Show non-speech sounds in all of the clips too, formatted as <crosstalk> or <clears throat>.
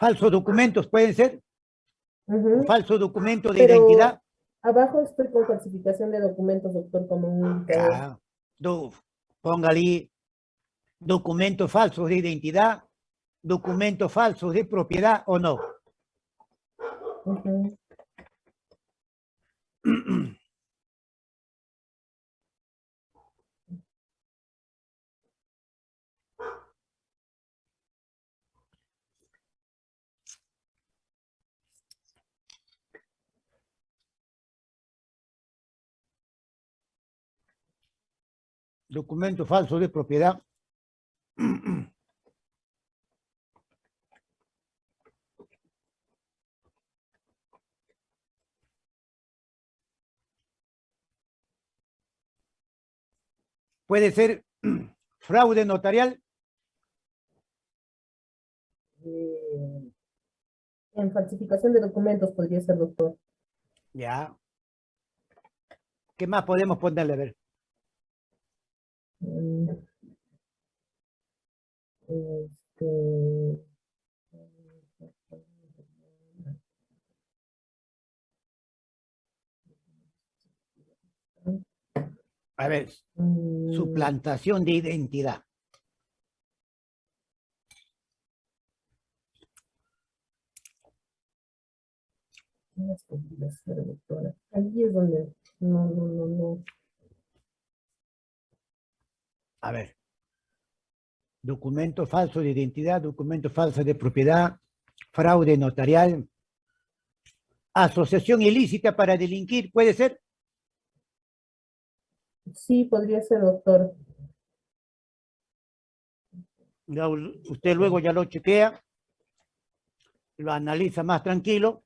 Falsos documentos pueden ser, Ujú. falso documento de Pero identidad. Abajo estoy con falsificación de documentos, doctor, como un do- póngale documentos falsos de identidad, documentos falsos de propiedad o no. Ujú. <clears throat> Documento falso de propiedad. Puede ser fraude notarial, Eh, En falsificación de documentos podría ser, doctor. ya. ¿Qué más podemos ponerle? A ver. Este, a ver, suplantación de identidad. Allí es donde, no, no, no, no. A ver. Documento falso de identidad, documento falso de propiedad, fraude notarial, asociación ilícita para delinquir, ¿puede ser? Sí, podría ser, doctor. Usted luego ya lo chequea, lo analiza más tranquilo.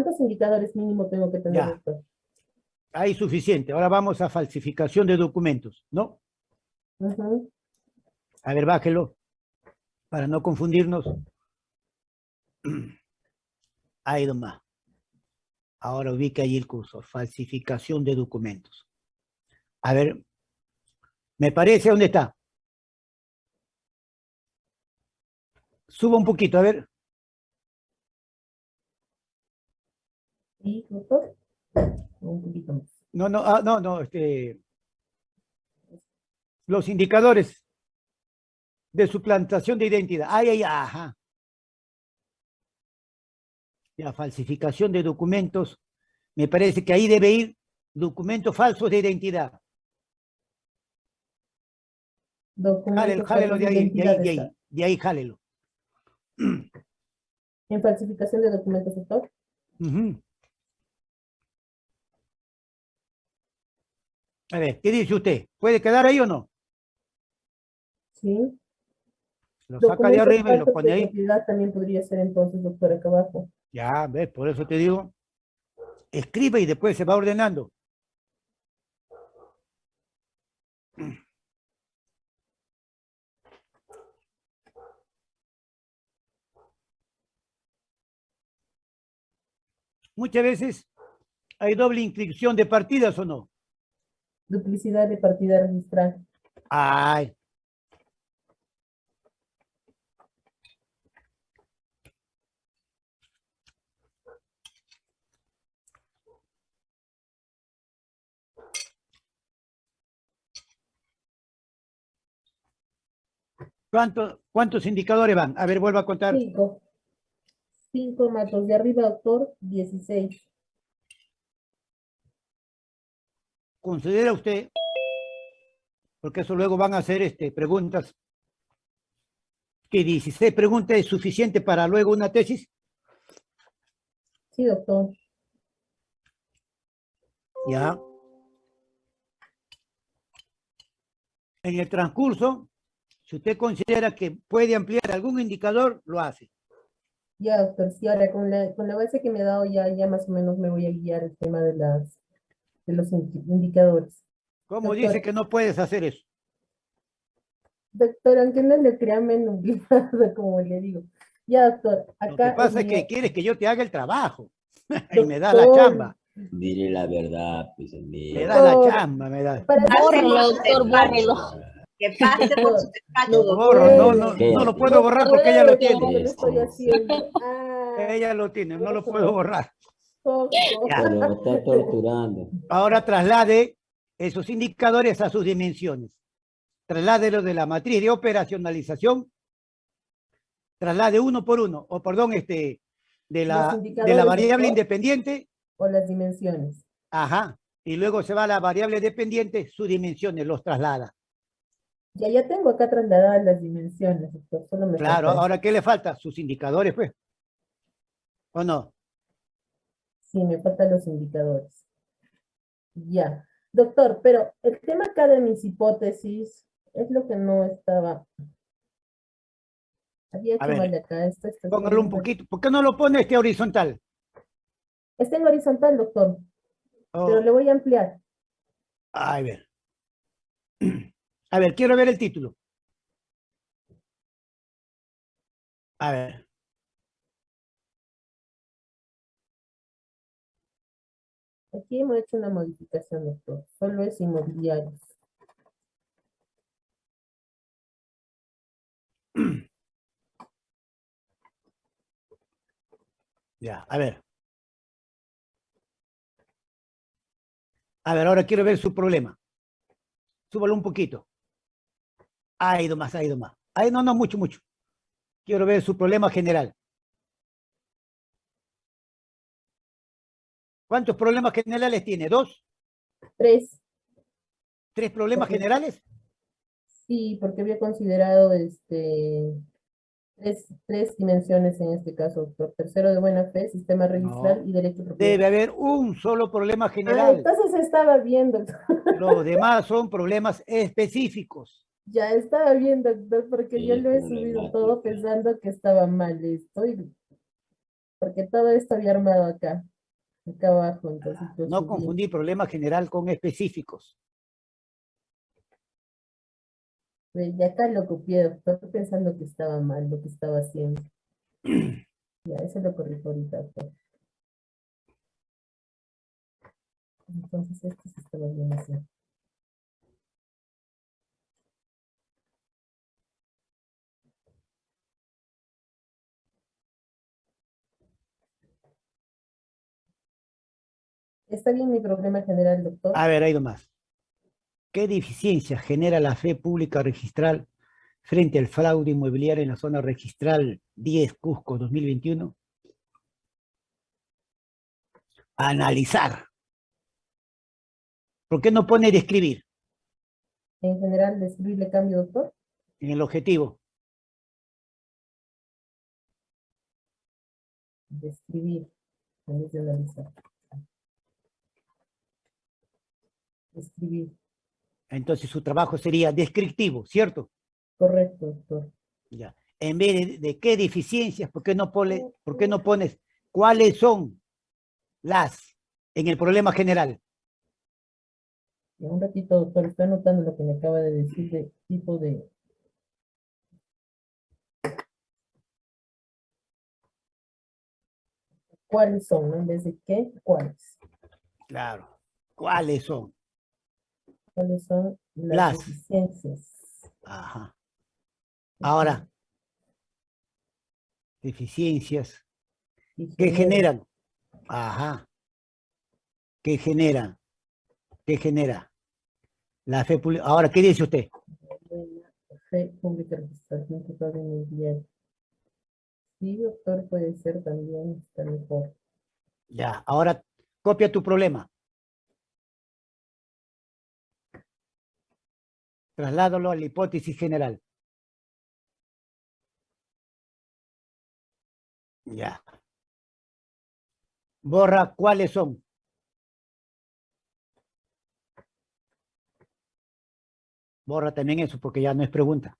¿Cuántos indicadores mínimo tengo que tener, Ya. Hay suficiente. Ahora vamos a falsificación de documentos, ¿no? A ver, bájelo, para no confundirnos. <clears throat> Ahí nomás. Ahora ubica ahí el cursor, falsificación de documentos. A ver, me parece, ¿dónde está? Suba un poquito, a ver. ¿Sí, doctor? Un poquito más. No, no, ah, no, no, este. Los indicadores de suplantación de identidad. Ay, ay, ajá. La falsificación de documentos. Me parece que ahí debe ir documentos falsos de identidad. Jálelo, Documentos jálelo falsos de de ahí, de ahí, de ahí, de ahí, jálelo. <clears throat> En falsificación de documentos, doctor. Ujú. A ver, ¿qué dice usted? ¿Puede quedar ahí o no? Sí. Lo saca de arriba y lo pone ahí. también podría ser entonces, doctor, acá abajo. Ya, ves, por eso te digo. Escribe y después se va ordenando. Muchas veces hay doble inscripción de partidas o no. Duplicidad de partida registral. Ay. ¿Cuánto- ¿Cuántos indicadores van? A ver, vuelvo a contar. Cinco. Cinco más los de arriba, doctor, dieciséis. ¿Considera usted, porque eso luego van a hacer este, preguntas, que 16 preguntas es suficiente para luego una tesis? Sí, doctor. Ya. En el transcurso, si usted considera que puede ampliar algún indicador, lo hace. Ya, doctor, sí, ahora con la, con la base que me ha dado ya, ya más o menos me voy a guiar el tema de las, de los indi- indicadores. ¿Cómo Doctor. dice que no puedes hacer eso? Doctor, aunque no le crea, me nublado, <laughs> como le digo. Ya, doctor, Lo acá. que pasa es que quieres que yo te haga el trabajo <laughs> y me da la chamba. Diré la verdad, pues, Me amigo. da la chamba, me da. Bórrelo, doctor, bórrelo. Que pase por su despacho, No, Lo borro, no, no, ¿Qué? no lo puedo borrar porque ella lo tiene. lo. Ah, Ella lo tiene, no lo puedo borrar. Poco. Pero está torturando. Ahora traslade esos indicadores a sus dimensiones. Trasládelo de la matriz de operacionalización. Traslade uno por uno, o perdón, este, de la, de la variable independiente, O las dimensiones. ajá, y luego se va a la variable dependiente, sus dimensiones, los traslada. Ya, ya tengo acá trasladadas las dimensiones, doctor. Solo me Claro, falta- ahora ¿qué le falta? Sus indicadores, pues. ¿O no? Sí, me faltan los indicadores. Ya. Doctor, pero el tema acá de mis hipótesis es lo que no estaba. Había hecho mal acá. Esto, esto, Póngalo un poquito. ¿Por qué no lo pone este horizontal? Está en horizontal, doctor, Oh, pero le voy a ampliar. A ver. <clears throat> A ver, quiero ver el título. A ver. Aquí hemos hecho una modificación, doctor. Solo es inmobiliarios. <clears throat> Ya, a ver. A ver, ahora quiero ver su problema. Súbalo un poquito. Ha ido más, ha ido más. Ay, no, no, mucho, mucho. Quiero ver su problema general. ¿Cuántos problemas generales tiene? ¿Dos? Tres. ¿Tres problemas generales? Sí, porque había considerado este tres, tres dimensiones en este caso. Tercero de buena fe, sistema registral y derecho de propiedad. Debe haber un solo problema Ah, general. entonces estaba bien, doctor. <laughs> Los demás son problemas específicos. Ya estaba bien, doctor, porque yo lo he subido todo pensando que estaba mal esto. y- Porque todo esto había armado acá, acá abajo, entonces lo No confundir problema general con específicos. Ve, Y acá lo copié, doctor, pensando que estaba mal lo que estaba haciendo. <clears throat> Ya, eso lo corrijo ahorita, doctor. Entonces esto sí estaba bien así. ¿Está bien mi problema general, doctor? A ver, hay dos más. ¿Qué deficiencia genera la fe pública registral frente al fraude inmobiliario en la zona registral 10 Cusco 2021? Analizar. ¿Por qué no pone describir En general, describirle cambio, doctor. en el objetivo? Describir, en vez de analizar. Describir, Entonces su trabajo sería descriptivo, ¿cierto? correcto, doctor. Ya. En vez de, de qué deficiencias, ¿por qué, no pone, ¿por qué no pones cuáles son las en el problema general? Un ratito, doctor, estoy anotando lo que me acaba de decir de tipo de... ¿Cuáles son? no? En vez de qué, ¿cuáles? Claro. ¿Cuáles son? ¿Cuáles son las, Las. deficiencias? Ajá. Ahora, deficiencias. Y ¿Qué genera generan? Ajá. ¿Qué generan? ¿Qué genera? La fe pública. Ahora, ¿qué dice usted? buena Fe pública registración total en el diario. Sí, doctor, puede ser también, está mejor. Ya, ahora copia tu problema. Trasládalo a la hipótesis general. Ya. Borra cuáles son. Borra también eso porque ya no es pregunta.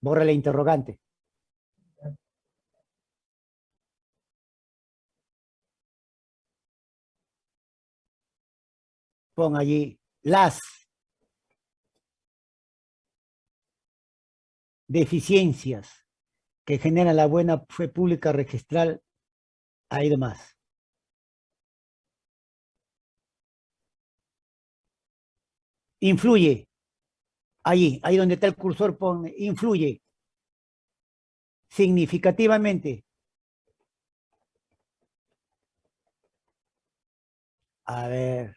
Borra la interrogante. Pon allí las deficiencias que genera la buena fe pública registral ha ido más. Influye. Ahí, ahí donde está el cursor, pone influye. Significativamente. A ver.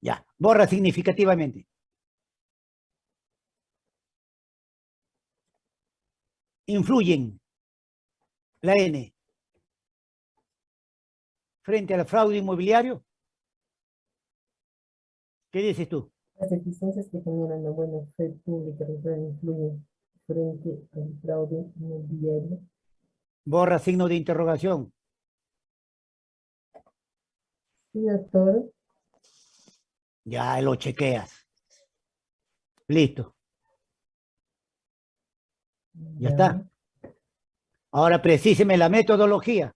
Ya, borra significativamente. Influyen. La N. Frente al fraude inmobiliario. ¿Qué dices tú? Las deficiencias que generan la buena fe pública influyen frente al fraude inmobiliario. Borra signo de interrogación. Sí, doctor. Ya lo chequeas. Listo. Ya está. Ahora precíseme la metodología.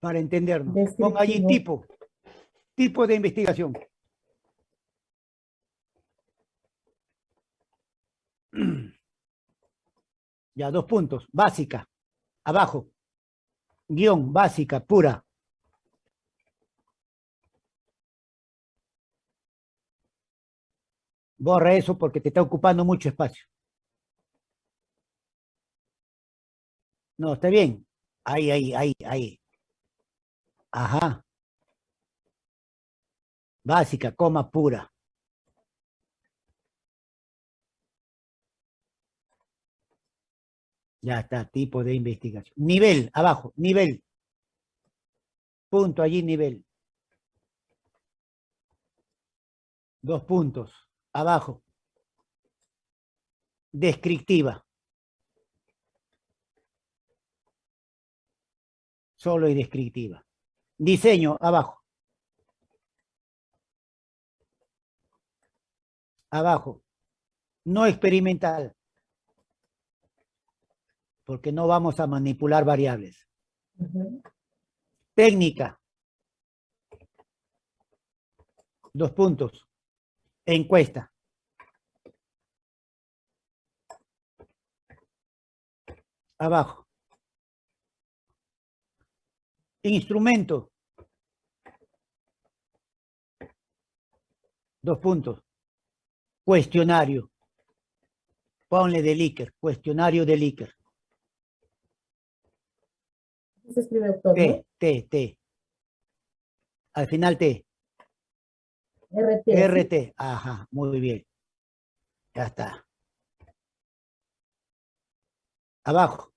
Para entendernos. Ponga allí tipo. Tipo de investigación. <clears throat> Ya, dos puntos. Básica. Abajo. Guión, básica, pura. Borra eso porque te está ocupando mucho espacio. No, está bien. Ahí, ahí, ahí, ahí. Ajá. Básica, coma pura. Ya está, tipo de investigación. Nivel, abajo, nivel. Punto allí, nivel. Dos puntos, abajo. Descriptiva. Solo y descriptiva. Diseño, abajo. Abajo. No experimental. Porque no vamos a manipular variables. Técnica. Dos puntos. Encuesta. Abajo. Instrumento. Dos puntos. Cuestionario. Ponle de Likert. Cuestionario de Likert. Se escribe doctor, ¿no? T, T, T. Al final T. RT. ¿sí? RT. Ajá, muy bien. Ya está. Abajo.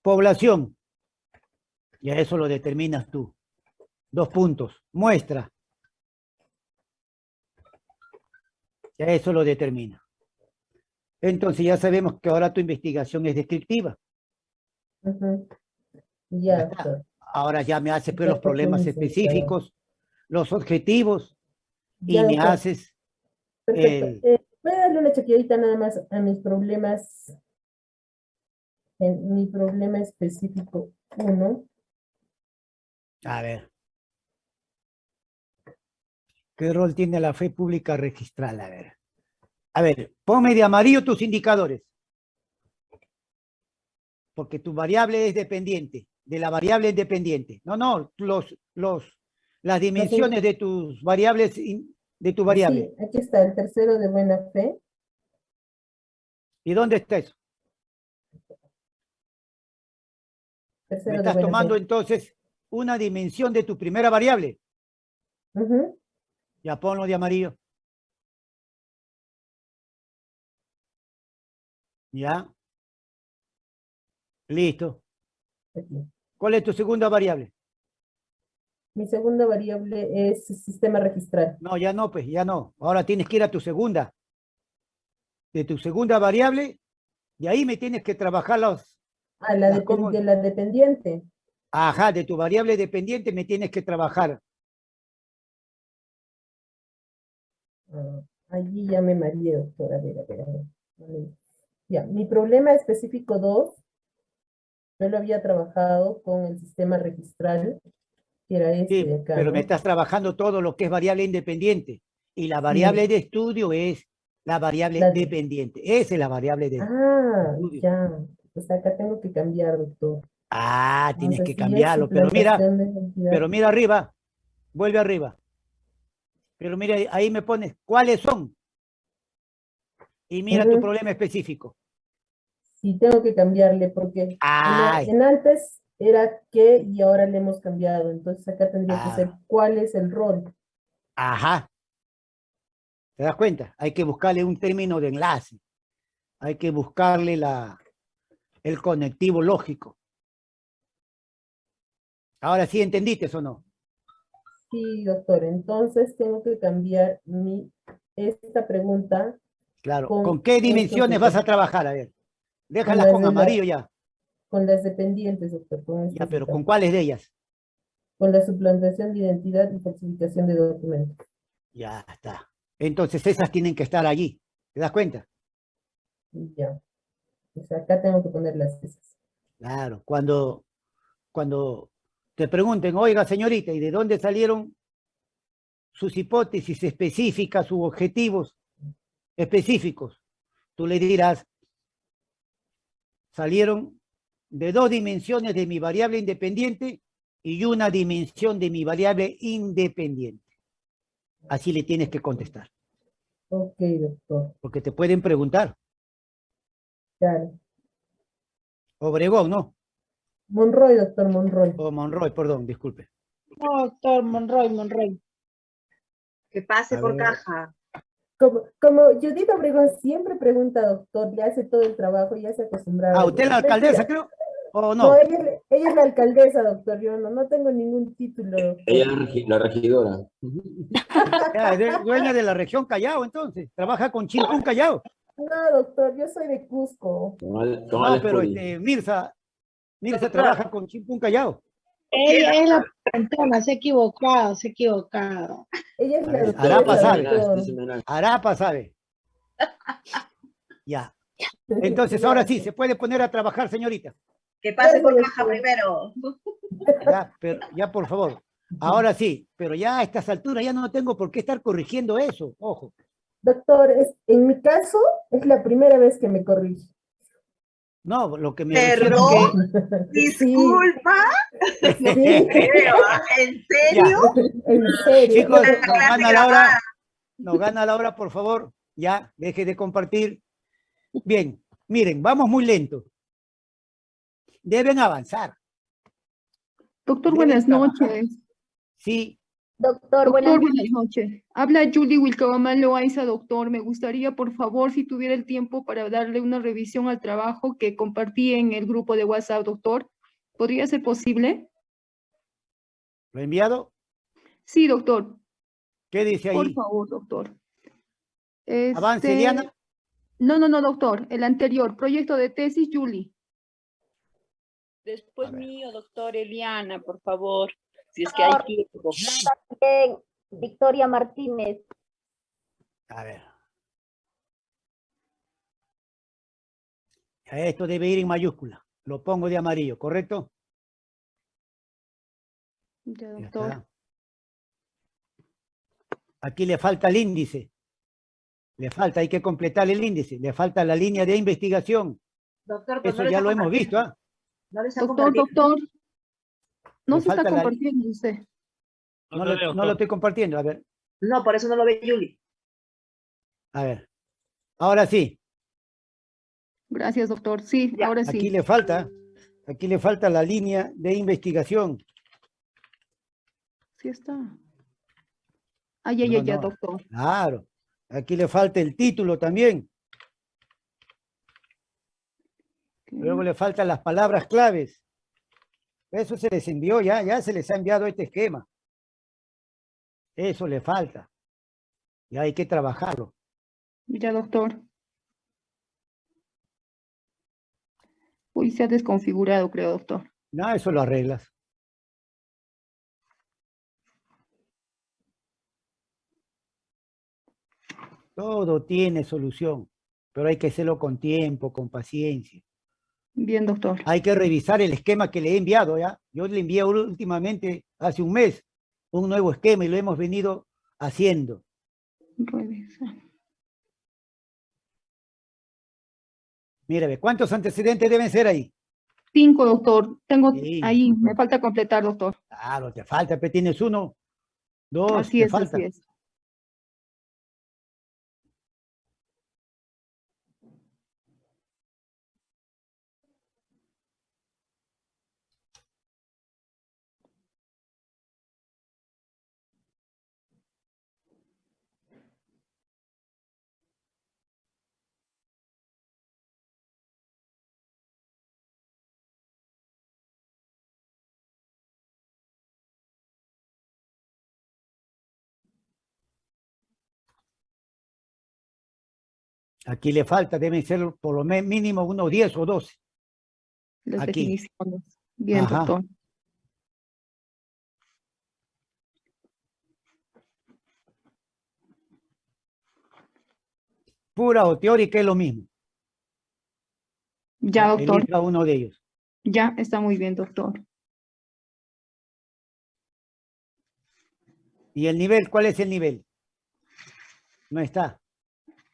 Población. Ya eso lo determinas tú. Dos puntos. Muestra. Ya eso lo determina. Entonces ya sabemos que ahora tu investigación es descriptiva. Ya. Ahora ya me haces pues, los problemas específicos, los objetivos, y Ya, me doctor. haces Perfecto. Eh, ¿Puede darle una chequeadita nada más a mis problemas? En mi problema específico 1. A ver. ¿Qué rol tiene la fe pública registral? A ver. A ver, ponme de amarillo tus indicadores. Porque tu variable es dependiente, de la variable independiente. No, no, los, los, las dimensiones de tus variables, de tu variable. Sí, aquí está el tercero de buena fe. ¿Y dónde está eso? Tercero Me de estás tomando fe. entonces una dimensión de tu primera variable. Ya ponlo de amarillo. Ya. Listo. ¿Cuál es tu segunda variable? Mi segunda variable es sistema registral. No, ya no, pues, ya no. Ahora tienes que ir a tu segunda. De tu segunda variable, y ahí me tienes que trabajar los... Ah, la ¿cómo? de la dependiente. Ajá, de tu variable dependiente me tienes que trabajar. Ah, allí ya me mareé, doctor. A ver, a ver, a ver. Vale. Ya, mi problema específico 2, yo lo había trabajado con el sistema registral, que era este Sí, de acá, pero me estás trabajando todo lo que es variable independiente. Y la variable de estudio es la variable La de- dependiente. Esa es la variable de... Ah, estudio. ya. Pues acá tengo que cambiar, doctor. Ah, tienes que cambiarlo. Pero mira, pero mira arriba. Vuelve arriba. Pero mira, ahí me pones, ¿cuáles son? Y mira tu problema específico. Sí, tengo que cambiarle porque Ay. en antes era qué y ahora le hemos cambiado. Entonces acá tendría que ser Ah. cuál es el rol. Ajá. ¿Te das cuenta? Hay que buscarle un término de enlace. Hay que buscarle la, el conectivo lógico. Ahora sí entendiste o no. Sí, doctor. Entonces tengo que cambiar mi, esta pregunta Claro. Con ¿Con, qué dimensiones vas a trabajar? A ver. Déjalas las con la- amarillo ya. con las dependientes, doctor. Con, Ya, pero. ¿con cuáles de ellas? Con la suplantación de identidad y falsificación de documentos. Ya está. Entonces esas tienen que estar allí. ¿Te das cuenta? Ya. O sea, acá tengo que poner las esas. Claro. Cuando, cuando te pregunten, oiga señorita, ¿y de dónde salieron sus hipótesis específicas, sus objetivos específicos? Tú le dirás, salieron de dos dimensiones de mi variable independiente y una dimensión de mi variable independiente. Así le tienes que contestar, Ok, doctor. porque te pueden preguntar. Claro. Obregón, ¿no? Monroy, doctor Monroy. O Monroy, perdón, disculpe. No, doctor Monroy, Monroy. Que pase A por ver. caja. Como, como Judith Obregón siempre pregunta, doctor, le hace todo el trabajo, ya se acostumbraba. Ah, ¿usted es la alcaldesa, creo? ¿O No, no? ella, es- ella es la alcaldesa, doctor. Yo no, no tengo ningún título. doctor. Ella es la regi- la regidora. <laughs> Es de- dueña de la región Callao, entonces. Trabaja con Chimpún Callao. No, doctor, yo soy de Cusco. No, Alex pero este, Mirza, Mirza trabaja con Chimpún Callao. Ella es la preguntona, se ha equivocado, se ha equivocado. Ella es la ver. Arapa sabe. Este. Arapa sabe. Ya. Entonces, ahora sí, se puede poner a trabajar, señorita. Que pase por caja primero. Ya, pero, ya, por favor. Ahora sí, pero ya a estas alturas ya no tengo por qué estar corrigiendo eso. Ojo. Doctor, es, en mi caso, es la primera vez que me corrige. No, lo que me ¿Perdón? que... Disculpa. Sí, <laughs> Pero, ¿En serio? en serio. Chicos, nos gana la grabada. hora. Nos gana la hora, por favor. Ya, deje de compartir. Bien, miren, vamos muy lento. Deben avanzar. Doctor, Deben buenas trabajar. noches. Sí, Doctor, Doctor, buenas buenas noches. Habla Julie Wilcabamal Loaiza, doctor. Me gustaría, por favor, si tuviera el tiempo para darle una revisión al trabajo que compartí en el grupo de WhatsApp, doctor. ¿Podría ser posible? lo he enviado. Sí, doctor. ¿Qué dice Por ahí? favor, doctor. Avance, Este, Diana. No, no, no, doctor. El anterior, proyecto de tesis, Julie. Después mío, doctor Eliana, por favor, si es que hay Doctor. tiempo. Bien, Victoria Martínez. A ver. Esto debe ir en mayúscula. Lo pongo de amarillo, ¿correcto? Ya, doctor. Aquí le falta el índice. Le falta, hay que completar el índice. Le falta la línea de investigación. Doctor, pues Eso no ya lo hemos visto, ¿ah? No le está Doctor, doctor. No se está la- compartiendo usted. No, lo, no lo estoy compartiendo. A ver, No, por eso no lo ve Yuli. a ver. Ahora sí, Gracias, doctor. Sí, Ya, ahora aquí sí. le falta, aquí le falta la línea de investigación. Sí está. Ay, ay, No, ay, ya, no. doctor. Claro. Aquí le falta el título también. Luego le faltan las palabras claves. Eso se les envió ya, ya se les ha enviado este esquema. Eso le falta. Y hay que trabajarlo. Ya, doctor. Uy, se ha desconfigurado, creo, doctor. No, eso lo arreglas. Todo tiene solución, pero hay que hacerlo con tiempo, con paciencia. Bien, doctor. Hay que revisar el esquema que le he enviado, ¿ya? Yo le envié últimamente, hace un mes, un nuevo esquema y lo hemos venido haciendo. Revisa. Mira, ve, ¿cuántos antecedentes deben ser ahí? Cinco, doctor. Tengo Sí, ahí, me falta completar, doctor. Claro, te falta, pero tienes uno, dos, Así te es, falta. así es. Aquí le falta, deben ser por lo me- mínimo unos 10 o 12. Las Aquí. definiciones. Bien, Ajá. doctor. Pura o teórica es lo mismo. Ya, doctor. Elija uno de ellos. Ya está muy bien, doctor. ¿Y el nivel? ¿Cuál es el nivel? No está.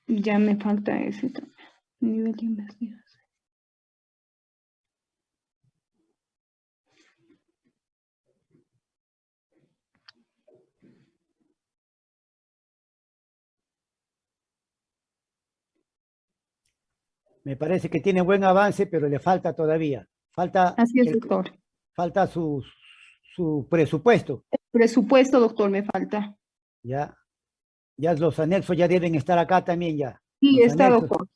Ya me falta ese también. Nivel de investigación. Me parece que tiene buen avance, pero le falta todavía. Falta, Así es, el- doctor. falta su, su presupuesto. Presupuesto, doctor, me falta. Ya, ya los anexos ya deben estar acá también ya. Sí, Los está, anexos. doctor.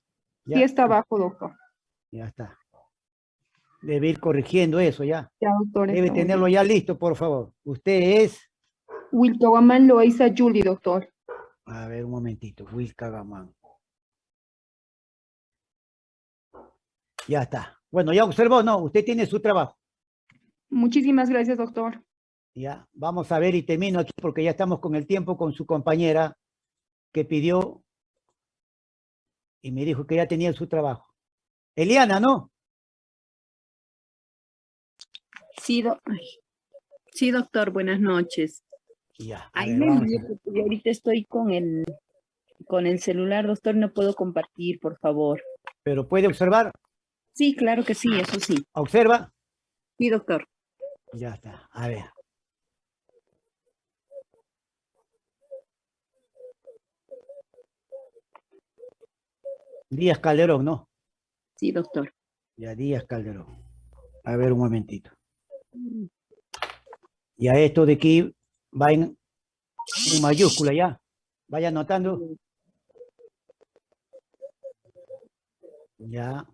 Ya, Sí está abajo, doctor. ya está. Debe ir corrigiendo eso ya. Ya, doctor. Debe tenerlo bien. ya listo, por favor. Usted es, Wilcahuamán Loaiza Julie, doctor. a ver un momentito, Wilka Gamán. Ya está. Bueno, ya observó, no, usted tiene su trabajo. Muchísimas gracias, doctor. Ya, vamos a ver y termino aquí porque ya estamos con el tiempo con su compañera que pidió y me dijo que ya tenía su trabajo. Eliana, ¿no? Sí, do- ay. sí, doctor, buenas noches. Ya. a Ahí ver, yo ahorita estoy con el, con el celular, doctor, no puedo compartir, por favor. Pero puede observar, Sí, claro que sí, eso sí. observa. Sí, doctor. Ya está, a ver. Díaz Calderón, ¿no? Sí, doctor. Ya, Díaz Calderón. A ver un momentito. Ya esto de aquí va en, en mayúscula ya. Vaya anotando. Ya.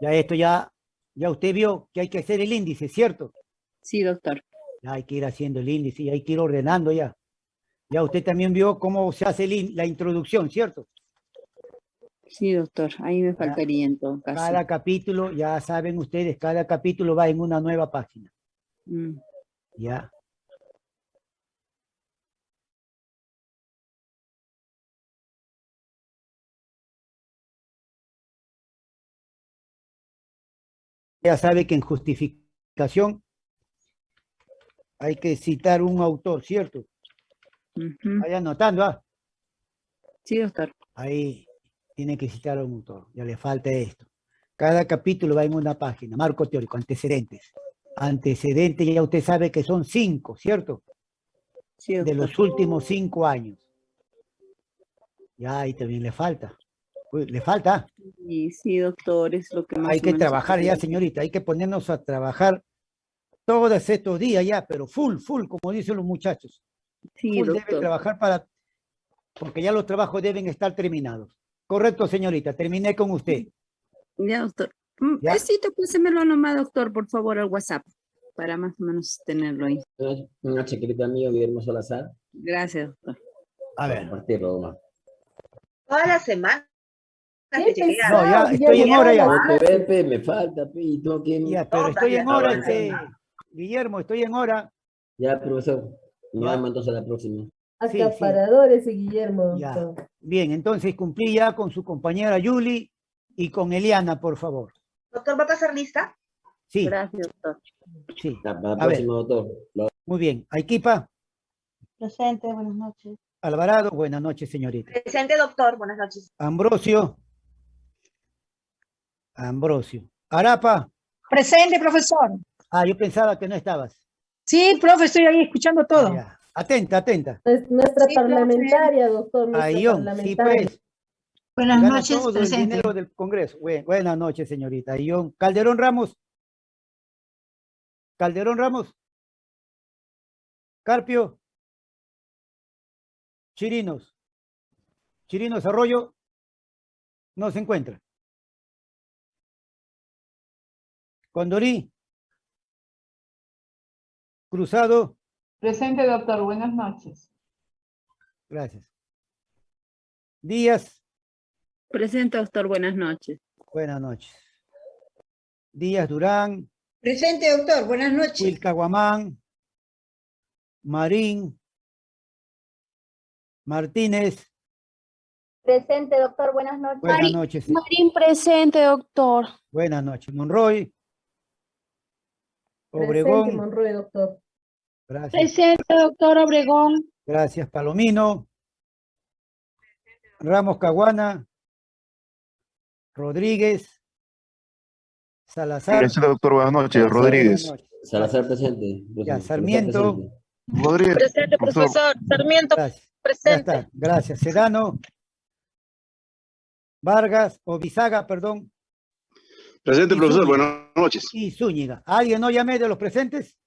Ya esto ya, ya usted vio que hay que hacer el índice, ¿cierto? Sí, doctor. Ya hay que ir haciendo el índice y hay que ir ordenando ya. Ya usted también vio cómo se hace la introducción, ¿cierto? Sí, doctor. Ahí me faltaría en todo caso. Cada capítulo, ya saben ustedes, cada capítulo va en una nueva página. Mm, Ya. Ya sabe que en justificación hay que citar un autor, ¿cierto? Vaya anotando, ah. Sí, doctor. Ahí tiene que citar a un autor. Ya le falta esto. Cada capítulo va en una página. Marco teórico, antecedentes. Antecedentes, ya usted sabe que son cinco, ¿cierto? Sí, De los últimos cinco años. Ya ahí también le falta. Uy, le falta. Sí, sí, doctor, es lo que más Hay que trabajar ya, señorita. Hay que ponernos a trabajar todos estos días ya, pero full, full, como dicen los muchachos. Sí, Full debe trabajar para, porque ya los trabajos deben estar terminados. Correcto, señorita. Terminé con usted. Ya, doctor. Mm, Ya. eh, sí, te pásemelo nomás, doctor, por favor, al WhatsApp, para más o menos tenerlo ahí. Una, chiquitita mío, Guillermo Salazar. Gracias, doctor. A ver. Compartirlo. Toda la semana. Qué a- No, ya estoy en hora a ya. la No te ve, pe, me falta, pe, y. Ya, pero estoy en hora, este, Guillermo, estoy en hora. Ya, profesor. Nos vemos entonces la próxima. Sí, sí. Ese Guillermo. Ya. doctor. Bien, entonces cumplí ya con su compañera Yuli y con Eliana, por favor. Doctor, ¿va a pasar lista? Sí, Gracias, doctor. sí. La A ver. próxima, doctor. Muy bien. Aikipa, Presente, buenas noches. Alvarado, buenas noches, señorita. Presente, doctor. Buenas noches. Ambrosio. Ambrosio. Arapa. Presente, profesor. Ah, yo pensaba que no estabas. Sí, profe, estoy ahí escuchando Ah, todo. ya. Atenta, atenta. Es nuestra Sí, parlamentaria, doctor. nuestra Ayón, sí pues. Buenas Gana noches, todo el presente. dinero del Congreso. Buen- buenas noches, señorita. Ayón. Calderón Ramos. Calderón Ramos. Carpio. Chirinos. Chirinos Arroyo. No se encuentra. Condorí. Cruzado. Presente, doctor. Buenas noches. Gracias. Díaz. Presente, doctor. Buenas noches. Buenas noches. Díaz Durán, Presente, doctor. Buenas noches. Wilca Guamán, Marín, Martínez, Presente, doctor. Buenas noches. buenas noches. Marín presente, doctor. Buenas noches. Monroy, Presente, Obregón, Monroy, doctor. Gracias. Presente, doctor Obregón. Gracias, Palomino. Ramos Caguana. Rodríguez. Salazar. Presente, doctor. Buenas noches. Salazar, Rodríguez. Buenas noches. Salazar presente. Salazar Sarmiento. presente. Rodríguez. Presente, profesor. Sarmiento Gracias. Ya presente. está. Gracias. Sedano. Vargas o Bisaga, perdón. Presente, Y profesor. Zúñiga. Buenas noches. Y Zúñiga. ¿Alguien no llamé de los presentes?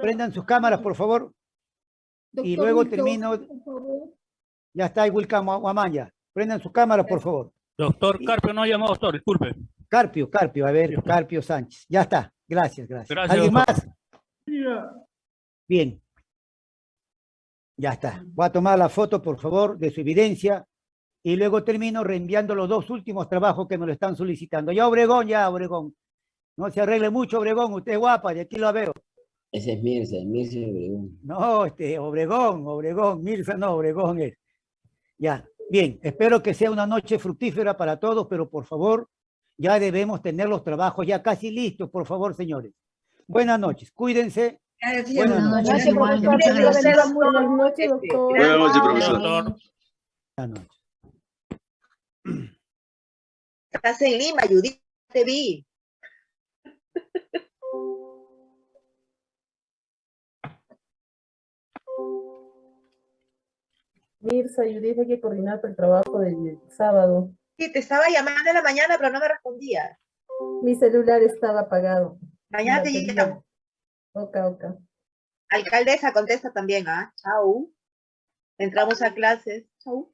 Prendan sus cámaras, por favor. Y luego termino. Ya está, Wilcam Guamanya. Prendan sus cámaras, por favor. Doctor Carpio no ha llamado, doctor, disculpe. Carpio, Carpio, a ver, Carpio Sánchez. Ya está. Gracias, gracias. Gracias, ¿Alguien doctor. más? Bien. Ya está. Voy a tomar la foto, por favor, de su evidencia y luego termino reenviando los dos últimos trabajos que me lo están solicitando. Ya Obregón, ya Obregón. No se arregle mucho, Obregón. Usted es guapa, de aquí lo veo. Ese es Mirza, Mirza Obregón. No, este, Obregón, Obregón, Mirza no, Obregón es. Ya, bien, espero que sea una noche fructífera para todos, pero por favor, ya debemos tener los trabajos ya casi listos, por favor, señores. Buenas noches, cuídense. Buenas noches. Profesor. Gracias, profesor. Buenas noches, doctor. Buenas noches, profesor. Buenas noches. Estás en Lima, Judith, te vi. Mirza, Judith, hay que coordinar el trabajo del sábado. Sí, te estaba llamando en la mañana, pero no me respondías. Mi celular estaba apagado. Mañana te llamo. Ok, ok. Alcaldesa, contesta también, ¿ah? Chau. Entramos a clases. Chau.